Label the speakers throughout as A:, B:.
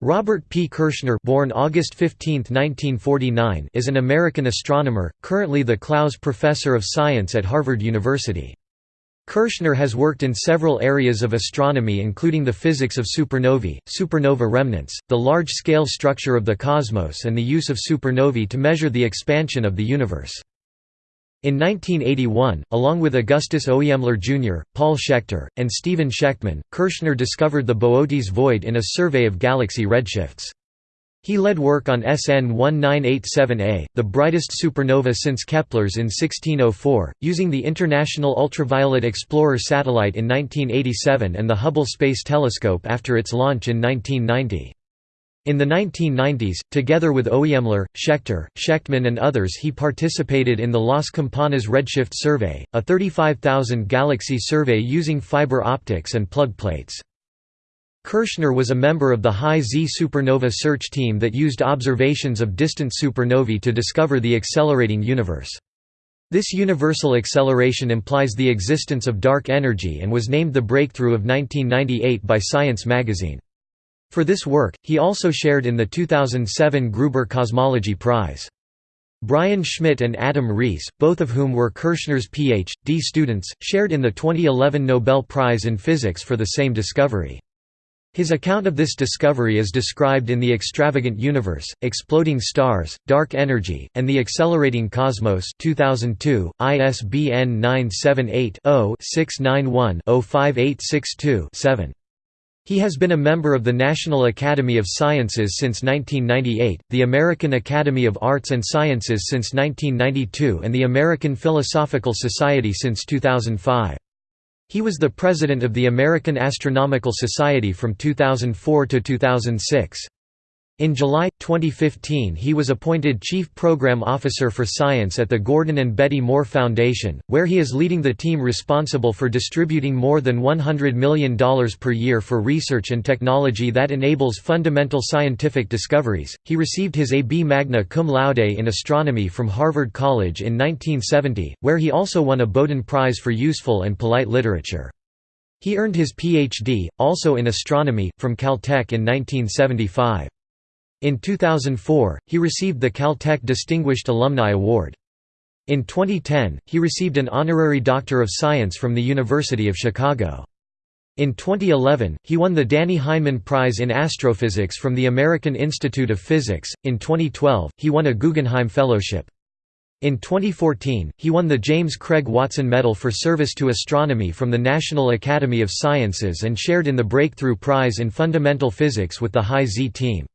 A: Robert P. Kirshner born August 15, 1949, is an American astronomer, currently the Clowes Professor of Science at Harvard University. Kirshner has worked in several areas of astronomy including the physics of supernovae, supernova remnants, the large-scale structure of the cosmos and the use of supernovae to measure the expansion of the universe. In 1981, along with Augustus Oemler Jr., Paul Schechter, and Stephen Shectman, Kirshner discovered the Boötes void in a survey of galaxy redshifts. He led work on SN 1987A, the brightest supernova since Kepler's in 1604, using the International Ultraviolet Explorer satellite in 1987 and the Hubble Space Telescope after its launch in 1990. In the 1990s, together with Oemler, Schechter, Shectman and others he participated in the Las Campanas Redshift Survey, a 35,000 galaxy survey using fiber optics and plug plates. Kirshner was a member of the High Z supernova search team that used observations of distant supernovae to discover the accelerating universe. This universal acceleration implies the existence of dark energy and was named the breakthrough of 1998 by Science magazine. For this work, he also shared in the 2007 Gruber Cosmology Prize. Brian Schmidt and Adam Riess, both of whom were Kirshner's Ph.D. students, shared in the 2011 Nobel Prize in Physics for the same discovery. His account of this discovery is described in The Extravagant Universe, Exploding Stars, Dark Energy, and the Accelerating Cosmos 2002, ISBN 978 He has been a member of the National Academy of Sciences since 1998, the American Academy of Arts and Sciences since 1992 and the American Philosophical Society since 2005. He was the president of the American Astronomical Society from 2004 to 2006. In July, 2015 he was appointed Chief Program Officer for Science at the Gordon and Betty Moore Foundation, where he is leading the team responsible for distributing more than $100 million per year for research and technology that enables fundamental scientific discoveries. He received his A.B. magna cum laude in astronomy from Harvard College in 1970, where he also won a Bowdoin Prize for useful and polite literature. He earned his Ph.D., also in astronomy, from Caltech in 1975. In 2004, he received the Caltech Distinguished Alumni Award. In 2010, he received an honorary Doctor of Science from the University of Chicago. In 2011, he won the Dannie Heineman Prize in Astrophysics from the American Institute of Physics. In 2012, he won a Guggenheim Fellowship. In 2014, he won the James Craig Watson Medal for Service to Astronomy from the National Academy of Sciences and shared in the Breakthrough Prize in Fundamental Physics with the High Z team.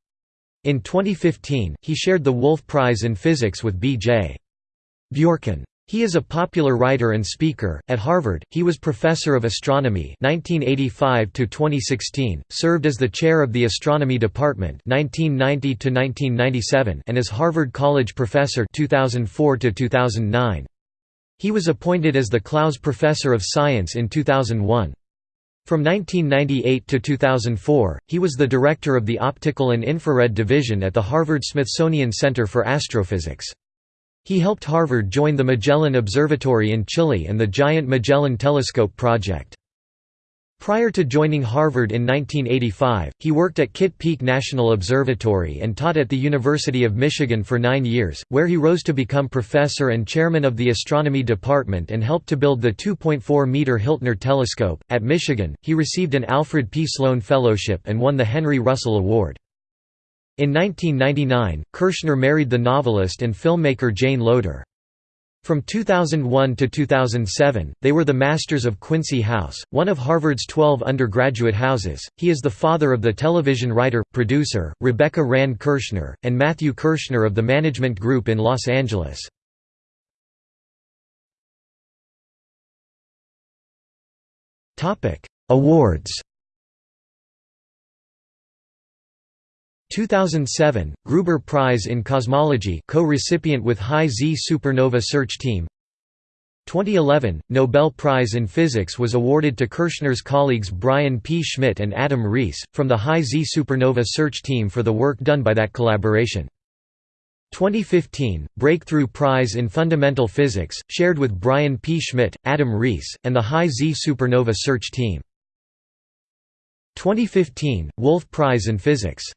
A: In 2015, he shared the Wolf Prize in Physics with B.J. Bjorken. He is a popular writer and speaker. At Harvard, he was professor of astronomy 1985 to 2016, served as the chair of the astronomy department 1990 to 1997, and as Harvard College professor 2004 to 2009. He was appointed as the Clowes Professor of Science in 2001. From 1998 to 2004, he was the director of the Optical and Infrared Division at the Harvard-Smithsonian Center for Astrophysics. He helped Harvard join the Magellan Observatory in Chile and the Giant Magellan Telescope project. Prior to joining Harvard in 1985, he worked at Kitt Peak National Observatory and taught at the University of Michigan for nine years, where he rose to become professor and chairman of the astronomy department and helped to build the 2.4-meter Hiltner telescope. At Michigan, he received an Alfred P. Sloan Fellowship and won the Henry Russel Award. In 1999, Kirshner married the novelist and filmmaker Jane Loder. From 2001 to 2007, they were the Masters of Quincy House, one of Harvard's 12 undergraduate houses. He is the father of the television writer, producer, Rebecca Rand Kirshner, and Matthew Kirshner of the Management Group in Los Angeles. Awards 2007, Gruber Prize in Cosmology co-recipient with High Z Supernova Search Team 2011, Nobel Prize in Physics was awarded to Kirshner's colleagues Brian P. Schmidt and Adam Riess, from the High Z Supernova Search Team for the work done by that collaboration. 2015, Breakthrough Prize in Fundamental Physics, shared with Brian P. Schmidt, Adam Riess, and the High Z Supernova Search Team. 2015, Wolf Prize in Physics